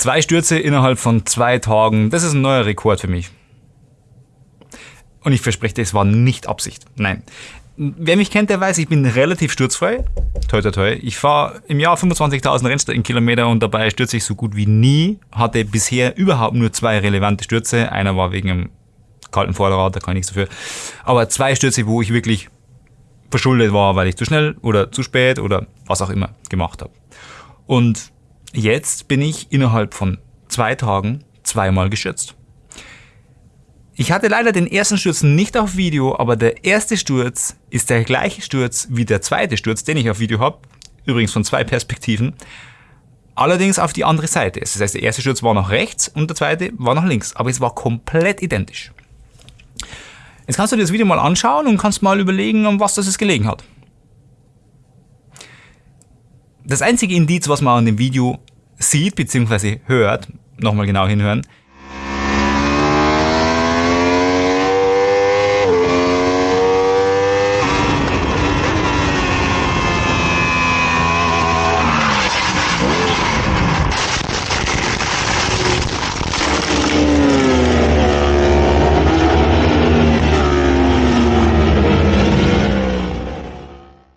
Zwei Stürze innerhalb von zwei Tagen, das ist ein neuer Rekord für mich. Und ich verspreche dir, es war nicht Absicht. Nein. Wer mich kennt, der weiß, ich bin relativ sturzfrei. Toi, toi, toi. Ich fahre im Jahr 25.000 Rennstreckenkilometer und dabei stürze ich so gut wie nie. Hatte bisher überhaupt nur zwei relevante Stürze. Einer war wegen einem kalten Vorderrad, da kann ich nichts dafür. Aber zwei Stürze, wo ich wirklich verschuldet war, weil ich zu schnell oder zu spät oder was auch immer gemacht habe. Und jetzt bin ich innerhalb von zwei Tagen zweimal gestürzt. Ich hatte leider den ersten Sturz nicht auf Video, aber der erste Sturz ist der gleiche Sturz wie der zweite Sturz, den ich auf Video habe. Übrigens von zwei Perspektiven. Allerdings auf die andere Seite. Das heißt, der erste Sturz war nach rechts und der zweite war nach links. Aber es war komplett identisch. Jetzt kannst du dir das Video mal anschauen und kannst mal überlegen, um was das gelegen hat. Das einzige Indiz, was man an dem Video sieht bzw. hört, nochmal genau hinhören,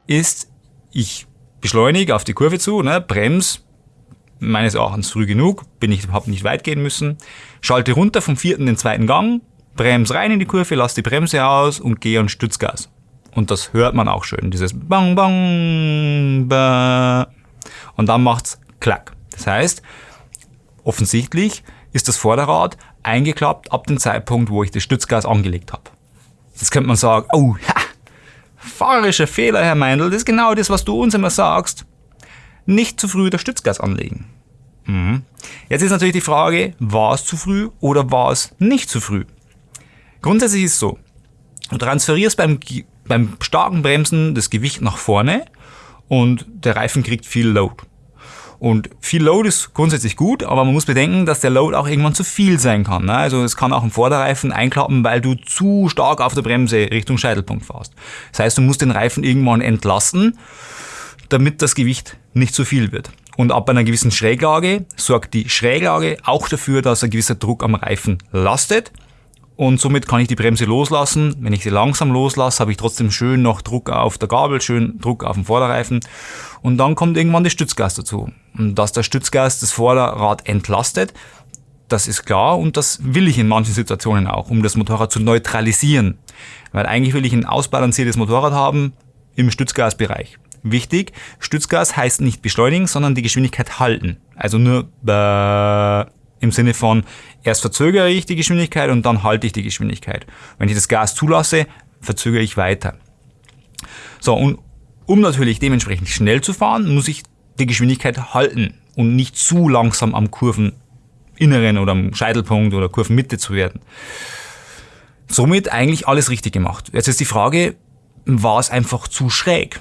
ist, ich beschleunige auf die Kurve zu, ne, bremse, meines Erachtens früh genug, bin ich überhaupt nicht weit gehen müssen, schalte runter vom vierten in den zweiten Gang, bremse rein in die Kurve, lasse die Bremse aus und gehe an Stützgas. Und das hört man auch schön, dieses Bang, Bang, ba. Und dann macht's Klack. Das heißt, offensichtlich ist das Vorderrad eingeklappt ab dem Zeitpunkt, wo ich das Stützgas angelegt habe. Jetzt könnte man sagen, oh, ha, Fahrerischer Fehler, Herr Meindl, das ist genau das, was du uns immer sagst. Nicht zu früh das Stützgas anlegen. Mhm. Jetzt ist natürlich die Frage, war es zu früh oder war es nicht zu früh? Grundsätzlich ist es so, du transferierst beim, beim starken Bremsen das Gewicht nach vorne und der Reifen kriegt viel Load. Und viel Load ist grundsätzlich gut, aber man muss bedenken, dass der Load auch irgendwann zu viel sein kann. Ne? Also es kann auch ein Vorderreifen einklappen, weil du zu stark auf der Bremse Richtung Scheitelpunkt fährst. Das heißt, du musst den Reifen irgendwann entlasten, damit das Gewicht nicht zu viel wird. Und ab einer gewissen Schräglage sorgt die Schräglage auch dafür, dass ein gewisser Druck am Reifen lastet und somit kann ich die Bremse loslassen. Wenn ich sie langsam loslasse, habe ich trotzdem schön noch Druck auf der Gabel, schön Druck auf dem Vorderreifen und dann kommt irgendwann das Stützgas dazu. Und dass der Stützgas das Vorderrad entlastet, das ist klar und das will ich in manchen Situationen auch, um das Motorrad zu neutralisieren. Weil eigentlich will ich ein ausbalanciertes Motorrad haben im Stützgasbereich. Wichtig, Stützgas heißt nicht beschleunigen, sondern die Geschwindigkeit halten. Also nur im Sinne von, erst verzögere ich die Geschwindigkeit und dann halte ich die Geschwindigkeit. Wenn ich das Gas zulasse, verzögere ich weiter. So, und um natürlich dementsprechend schnell zu fahren, muss ich die Geschwindigkeit halten und nicht zu langsam am Kurveninneren oder am Scheitelpunkt oder Kurvenmitte zu werden. Somit eigentlich alles richtig gemacht. Jetzt ist die Frage, war es einfach zu schräg?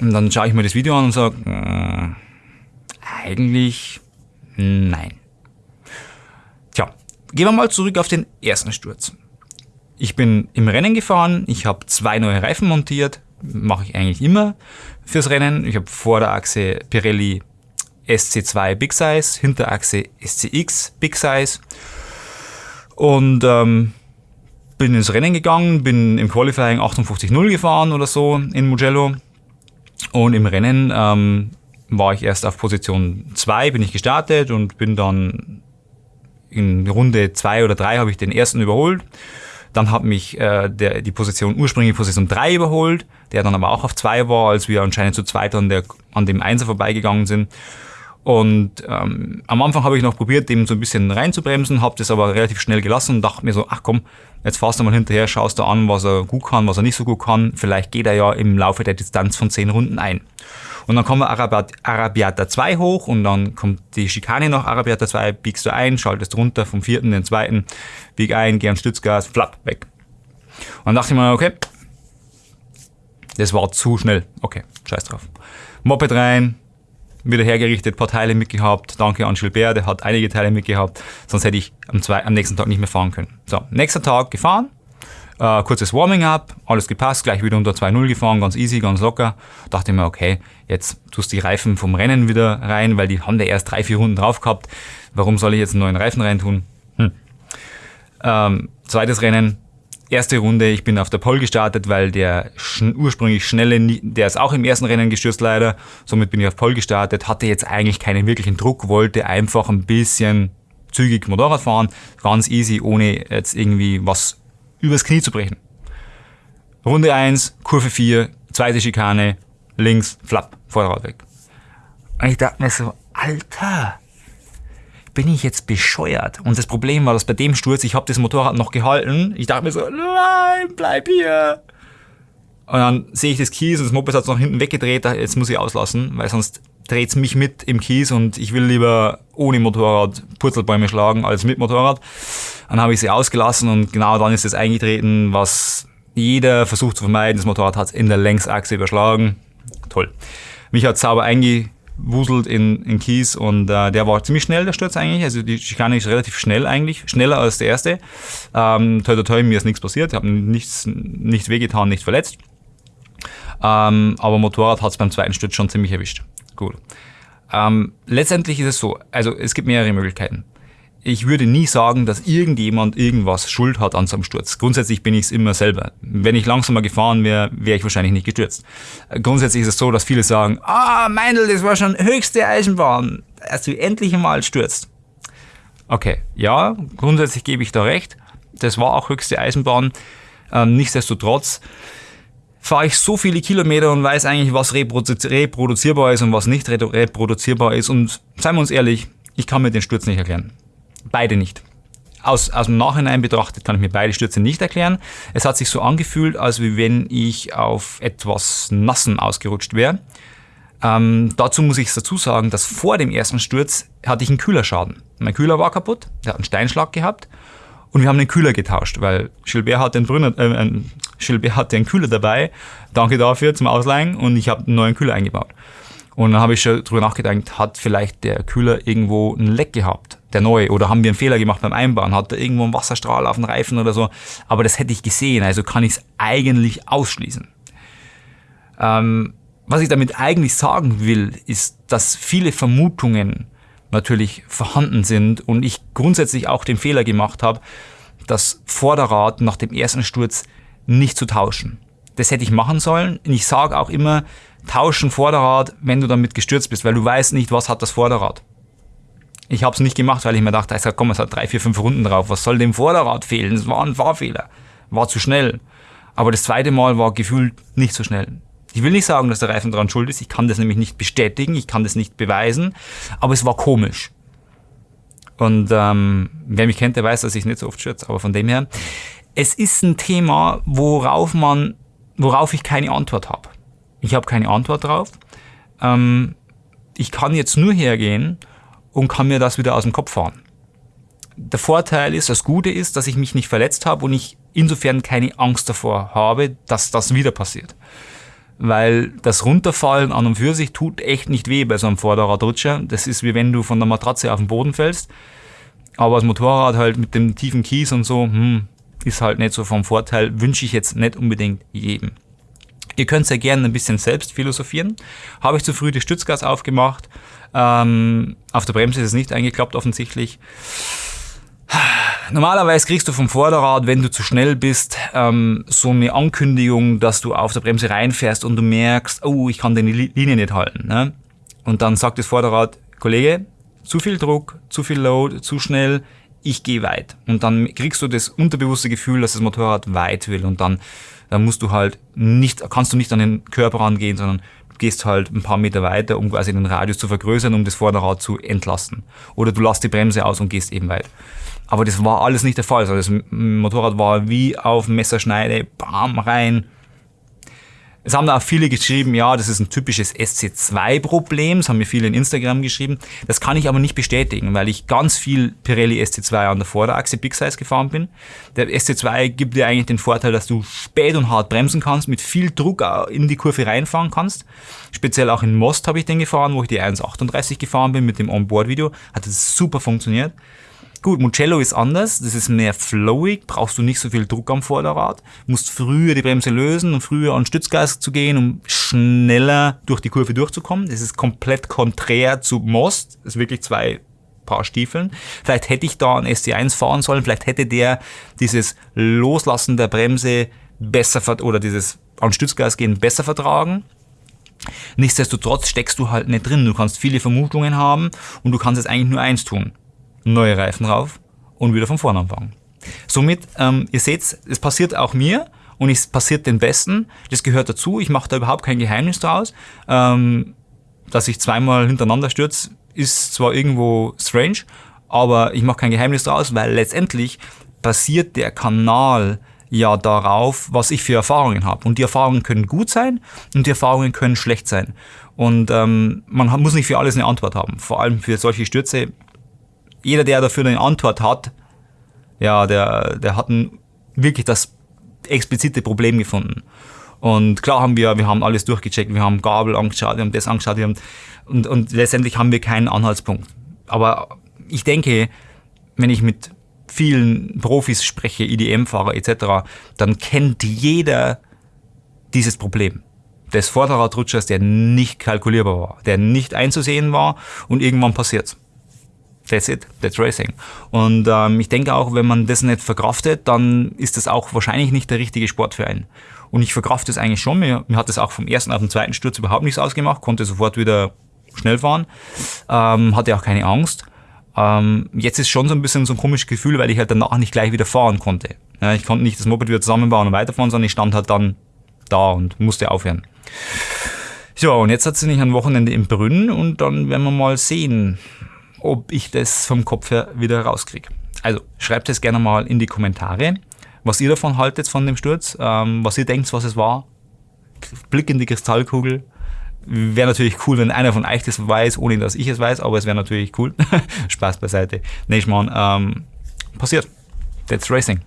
Und dann schaue ich mir das Video an und sage, äh, eigentlich nein. Gehen wir mal zurück auf den ersten Sturz. Ich bin im Rennen gefahren, ich habe zwei neue Reifen montiert, mache ich eigentlich immer fürs Rennen. Ich habe Vorderachse Pirelli SC2 Big Size, Hinterachse SCX Big Size und ähm, bin ins Rennen gegangen, bin im Qualifying 58.0 gefahren oder so in Mugello und im Rennen ähm, war ich erst auf Position 2, bin ich gestartet und bin dann in Runde zwei oder drei habe ich den ersten überholt. Dann hat mich äh, der, die Position, ursprüngliche Position 3 überholt, der dann aber auch auf 2 war, als wir anscheinend zu zweit an, der, an dem Einser vorbeigegangen sind. Und ähm, am Anfang habe ich noch probiert, dem so ein bisschen reinzubremsen, habe das aber relativ schnell gelassen und dachte mir so, ach komm, jetzt fahrst du mal hinterher, schaust du an, was er gut kann, was er nicht so gut kann. Vielleicht geht er ja im Laufe der Distanz von 10 Runden ein. Und dann kommen wir Arabiat, Arabiata 2 hoch und dann kommt die Schikane noch Arabiata 2, biegst du ein, schaltest runter vom vierten den zweiten, bieg ein, geh an Stützgas, flapp, weg. Und dann dachte ich mir, okay, das war zu schnell. Okay, scheiß drauf. Moped rein, wieder hergerichtet, paar Teile mitgehabt. Danke an Gilbert, der hat einige Teile mitgehabt. Sonst hätte ich am, zwei, am nächsten Tag nicht mehr fahren können. So, nächster Tag gefahren. Äh, kurzes Warming-up, alles gepasst, gleich wieder unter 2.0 gefahren, ganz easy, ganz locker. Dachte mir, okay, jetzt tust du die Reifen vom Rennen wieder rein, weil die haben da erst drei, vier Runden drauf gehabt. Warum soll ich jetzt einen neuen Reifen reintun? Hm. Ähm, zweites Rennen, erste Runde, ich bin auf der Pole gestartet, weil der schn ursprünglich schnelle, der ist auch im ersten Rennen gestürzt leider. Somit bin ich auf Pole gestartet, hatte jetzt eigentlich keinen wirklichen Druck, wollte einfach ein bisschen zügig Motorrad fahren, ganz easy, ohne jetzt irgendwie was übers Knie zu brechen. Runde 1, Kurve 4, zweite Schikane, links, flapp, Vorderrad weg. Und ich dachte mir so, Alter, bin ich jetzt bescheuert? Und das Problem war, dass bei dem Sturz, ich habe das Motorrad noch gehalten. Ich dachte mir so, nein, bleib hier. Und dann sehe ich das Kies und das Moped hat nach hinten weggedreht. Jetzt muss ich auslassen, weil sonst dreht es mich mit im Kies und ich will lieber ohne Motorrad Purzelbäume schlagen als mit Motorrad. Dann habe ich sie ausgelassen und genau dann ist es eingetreten, was jeder versucht zu vermeiden. Das Motorrad hat es in der Längsachse überschlagen. Toll. Mich hat sauber einge wuselt in, in Kies und äh, der war ziemlich schnell, der Sturz eigentlich. Also die Schikane ist relativ schnell eigentlich, schneller als der erste. Ähm, toi, toi, toi, mir ist nichts passiert, ich habe nichts, nichts wehgetan, nichts verletzt. Ähm, aber Motorrad hat es beim zweiten Sturz schon ziemlich erwischt. Gut. Ähm, letztendlich ist es so, also es gibt mehrere Möglichkeiten ich würde nie sagen, dass irgendjemand irgendwas Schuld hat an so einem Sturz. Grundsätzlich bin ich es immer selber. Wenn ich langsamer gefahren wäre, wäre ich wahrscheinlich nicht gestürzt. Grundsätzlich ist es so, dass viele sagen, ah, Meindl, das war schon höchste Eisenbahn, als du endlich mal stürzt. Okay, ja, grundsätzlich gebe ich da recht. Das war auch höchste Eisenbahn. Ähm, nichtsdestotrotz fahre ich so viele Kilometer und weiß eigentlich, was reproduzierbar ist und was nicht reproduzierbar ist. Und seien wir uns ehrlich, ich kann mir den Sturz nicht erklären. Beide nicht. Aus, aus dem Nachhinein betrachtet kann ich mir beide Stürze nicht erklären. Es hat sich so angefühlt, als wenn ich auf etwas Nassen ausgerutscht wäre. Ähm, dazu muss ich dazu sagen, dass vor dem ersten Sturz hatte ich einen Kühlerschaden. Mein Kühler war kaputt, der hat einen Steinschlag gehabt und wir haben den Kühler getauscht, weil Gilbert hatte einen, Brünner, äh, Gilbert hatte einen Kühler dabei. Danke dafür zum Ausleihen und ich habe einen neuen Kühler eingebaut. Und dann habe ich schon drüber nachgedacht, hat vielleicht der Kühler irgendwo ein Leck gehabt, der neue, oder haben wir einen Fehler gemacht beim Einbauen, hat er irgendwo einen Wasserstrahl auf den Reifen oder so. Aber das hätte ich gesehen, also kann ich es eigentlich ausschließen. Ähm, was ich damit eigentlich sagen will, ist, dass viele Vermutungen natürlich vorhanden sind und ich grundsätzlich auch den Fehler gemacht habe, das Vorderrad nach dem ersten Sturz nicht zu tauschen. Das hätte ich machen sollen. Und ich sage auch immer, tauschen Vorderrad, wenn du damit gestürzt bist, weil du weißt nicht, was hat das Vorderrad. Ich habe es nicht gemacht, weil ich mir dachte, sag, komm, es hat drei, vier, fünf Runden drauf. Was soll dem Vorderrad fehlen? Es war ein Fahrfehler. War zu schnell. Aber das zweite Mal war gefühlt nicht so schnell. Ich will nicht sagen, dass der Reifen daran schuld ist. Ich kann das nämlich nicht bestätigen. Ich kann das nicht beweisen. Aber es war komisch. Und ähm, wer mich kennt, der weiß, dass ich nicht so oft schürze. Aber von dem her, es ist ein Thema, worauf man, worauf ich keine Antwort habe. Ich habe keine Antwort drauf. Ähm, ich kann jetzt nur hergehen und kann mir das wieder aus dem Kopf fahren. Der Vorteil ist, das Gute ist, dass ich mich nicht verletzt habe und ich insofern keine Angst davor habe, dass das wieder passiert. Weil das Runterfallen an und für sich tut echt nicht weh bei so einem Vorderradrutscher. Das ist wie wenn du von der Matratze auf den Boden fällst. Aber das Motorrad halt mit dem tiefen Kies und so, hm, ist halt nicht so vom Vorteil. Wünsche ich jetzt nicht unbedingt jedem. Ihr könnt sehr gerne ein bisschen selbst philosophieren. Habe ich zu früh die Stützgas aufgemacht. Ähm, auf der Bremse ist es nicht eingeklappt offensichtlich. Normalerweise kriegst du vom Vorderrad, wenn du zu schnell bist, ähm, so eine Ankündigung, dass du auf der Bremse reinfährst und du merkst, oh, ich kann deine Linie nicht halten. Ne? Und dann sagt das Vorderrad, Kollege, zu viel Druck, zu viel Load, zu schnell, ich gehe weit. Und dann kriegst du das unterbewusste Gefühl, dass das Motorrad weit will und dann dann musst du halt nicht, kannst du nicht an den Körper rangehen, sondern gehst halt ein paar Meter weiter, um quasi den Radius zu vergrößern, um das Vorderrad zu entlasten. Oder du lässt die Bremse aus und gehst eben weit. Aber das war alles nicht der Fall. Also das Motorrad war wie auf Messerschneide, bam, rein, es haben da auch viele geschrieben, ja, das ist ein typisches SC2-Problem. Das haben mir viele in Instagram geschrieben. Das kann ich aber nicht bestätigen, weil ich ganz viel Pirelli SC2 an der Vorderachse Big Size gefahren bin. Der SC2 gibt dir eigentlich den Vorteil, dass du spät und hart bremsen kannst, mit viel Druck in die Kurve reinfahren kannst. Speziell auch in Most habe ich den gefahren, wo ich die 1.38 gefahren bin mit dem Onboard-Video. Hat es super funktioniert. Gut, Mugello ist anders, das ist mehr flowig, brauchst du nicht so viel Druck am Vorderrad, musst früher die Bremse lösen und früher an Stützgas zu gehen, um schneller durch die Kurve durchzukommen. Das ist komplett konträr zu Most, das ist wirklich zwei Paar Stiefeln. Vielleicht hätte ich da einen SC1 fahren sollen, vielleicht hätte der dieses Loslassen der Bremse besser oder dieses an Stützgas gehen besser vertragen. Nichtsdestotrotz steckst du halt nicht drin. Du kannst viele Vermutungen haben und du kannst jetzt eigentlich nur eins tun. Neue Reifen drauf und wieder von vorne anfangen. Somit, ähm, ihr seht, es passiert auch mir und es passiert den Besten. Das gehört dazu. Ich mache da überhaupt kein Geheimnis draus. Ähm, dass ich zweimal hintereinander stürze, ist zwar irgendwo strange, aber ich mache kein Geheimnis draus, weil letztendlich basiert der Kanal ja darauf, was ich für Erfahrungen habe. Und die Erfahrungen können gut sein und die Erfahrungen können schlecht sein. Und ähm, man muss nicht für alles eine Antwort haben. Vor allem für solche Stürze. Jeder, der dafür eine Antwort hat, ja, der, der hat ein, wirklich das explizite Problem gefunden. Und klar haben wir, wir haben alles durchgecheckt, wir haben Gabel angeschaut, wir haben das angeschaut, wir haben, und, und letztendlich haben wir keinen Anhaltspunkt. Aber ich denke, wenn ich mit vielen Profis spreche, IDM-Fahrer etc., dann kennt jeder dieses Problem des Vorderradrutschers, der nicht kalkulierbar war, der nicht einzusehen war und irgendwann passiert. That's it, that's racing. Und ähm, ich denke auch, wenn man das nicht verkraftet, dann ist das auch wahrscheinlich nicht der richtige Sport für einen. Und ich verkrafte es eigentlich schon. Mir, mir hat das auch vom ersten auf den zweiten Sturz überhaupt nichts ausgemacht, konnte sofort wieder schnell fahren, ähm, hatte auch keine Angst. Ähm, jetzt ist schon so ein bisschen so ein komisches Gefühl, weil ich halt danach nicht gleich wieder fahren konnte. Ja, ich konnte nicht das Moped wieder zusammenbauen und weiterfahren, sondern ich stand halt dann da und musste aufhören. So, und jetzt hat sie nicht ein Wochenende im Brünn und dann werden wir mal sehen, ob ich das vom Kopf her wieder rauskriege. Also schreibt es gerne mal in die Kommentare, was ihr davon haltet von dem Sturz, ähm, was ihr denkt, was es war. Blick in die Kristallkugel Wäre natürlich cool, wenn einer von euch das weiß, ohne dass ich es weiß, aber es wäre natürlich cool. Spaß beiseite. Nee, ich meine, ähm, passiert. That's Racing.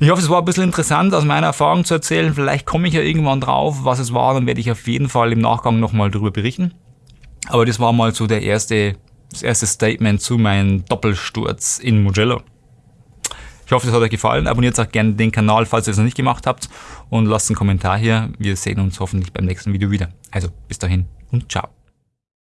Ich hoffe, es war ein bisschen interessant, aus meiner Erfahrung zu erzählen. Vielleicht komme ich ja irgendwann drauf, was es war, dann werde ich auf jeden Fall im Nachgang nochmal darüber berichten. Aber das war mal so der erste, das erste Statement zu meinem Doppelsturz in Mugello. Ich hoffe, es hat euch gefallen. Abonniert auch gerne den Kanal, falls ihr es noch nicht gemacht habt. Und lasst einen Kommentar hier. Wir sehen uns hoffentlich beim nächsten Video wieder. Also bis dahin und ciao.